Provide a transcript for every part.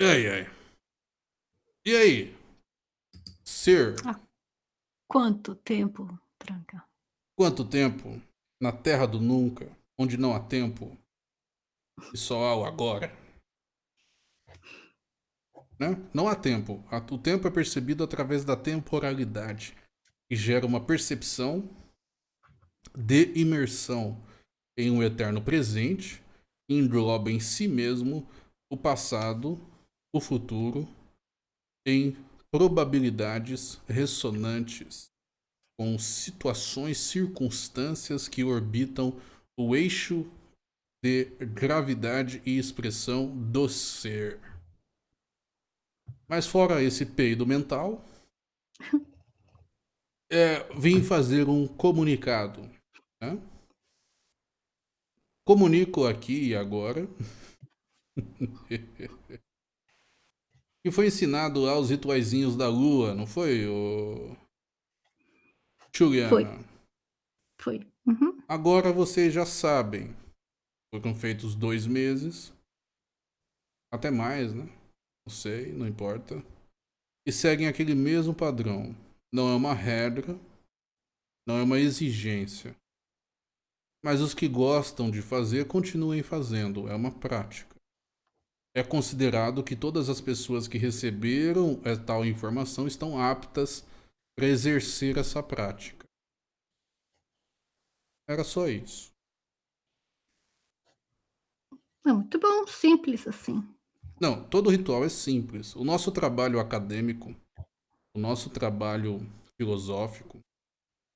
Ai, ai. E aí? Ser. Há quanto tempo, Tranca? Quanto tempo na terra do nunca, onde não há tempo e só há o agora? Né? Não há tempo. O tempo é percebido através da temporalidade, que gera uma percepção de imersão em um eterno presente, engloba em si mesmo o passado, o futuro, em probabilidades ressonantes com situações, circunstâncias que orbitam o eixo de gravidade e expressão do ser. Mas fora esse peido mental, é, vim fazer um comunicado. Né? Comunico aqui e agora que foi ensinado aos rituaizinhos da lua, não foi, o Juliana? Foi. Foi. Uhum. Agora vocês já sabem. Foram feitos dois meses. Até mais, né? Não sei, não importa. E seguem aquele mesmo padrão. Não é uma regra, não é uma exigência. Mas os que gostam de fazer, continuem fazendo. É uma prática. É considerado que todas as pessoas que receberam tal informação estão aptas para exercer essa prática. Era só isso. É muito bom, simples assim. Não, todo ritual é simples. O nosso trabalho acadêmico, o nosso trabalho filosófico,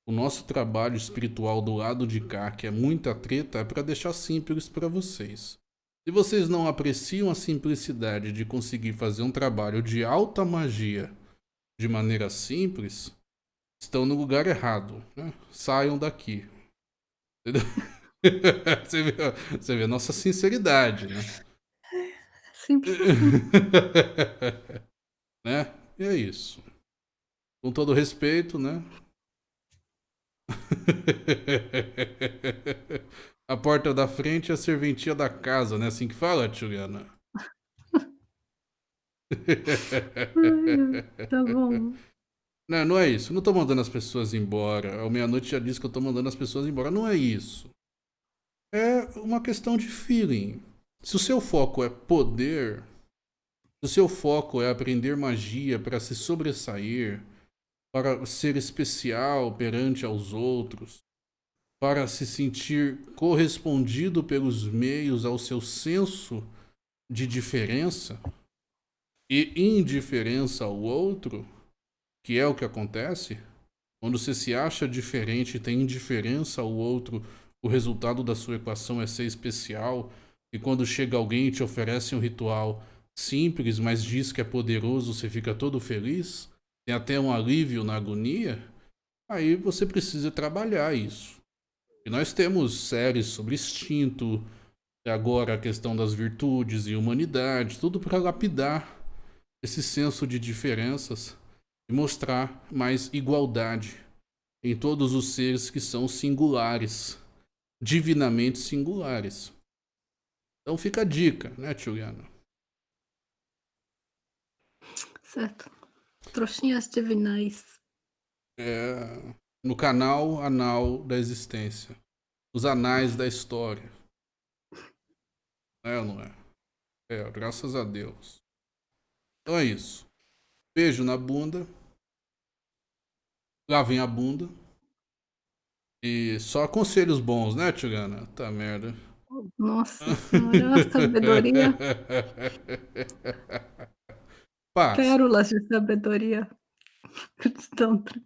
o nosso trabalho espiritual do lado de cá, que é muita treta, é para deixar simples para vocês. Se vocês não apreciam a simplicidade de conseguir fazer um trabalho de alta magia de maneira simples, estão no lugar errado. Né? Saiam daqui. Entendeu? você, vê, você vê a nossa sinceridade, né? Simples assim. né? E é isso. Com todo respeito, né? A porta da frente é a serventia da casa, né? Assim que fala, Juliana? tá bom. Não, não é isso. Não tô mandando as pessoas embora. A meia-noite já disse que eu tô mandando as pessoas embora. Não é isso. É uma questão de feeling. Se o seu foco é poder, se o seu foco é aprender magia para se sobressair, para ser especial perante aos outros, para se sentir correspondido pelos meios ao seu senso de diferença e indiferença ao outro, que é o que acontece, quando você se acha diferente e tem indiferença ao outro, o resultado da sua equação é ser especial, e quando chega alguém e te oferece um ritual simples, mas diz que é poderoso, você fica todo feliz, tem até um alívio na agonia, aí você precisa trabalhar isso. E nós temos séries sobre instinto, agora a questão das virtudes e humanidade, tudo para lapidar esse senso de diferenças e mostrar mais igualdade em todos os seres que são singulares, divinamente singulares. Então fica a dica, né, Juliana? Certo. Trouxinhas divinais. É, no canal Anal da Existência. Os anais da história. É ou não é? É, graças a Deus. Então é isso. Beijo na bunda. Lavem a bunda. E só conselhos bons, né, Tigana? Tá merda. Nossa senhora, sabedoria. Paz. Pérolas de sabedoria. Tantra.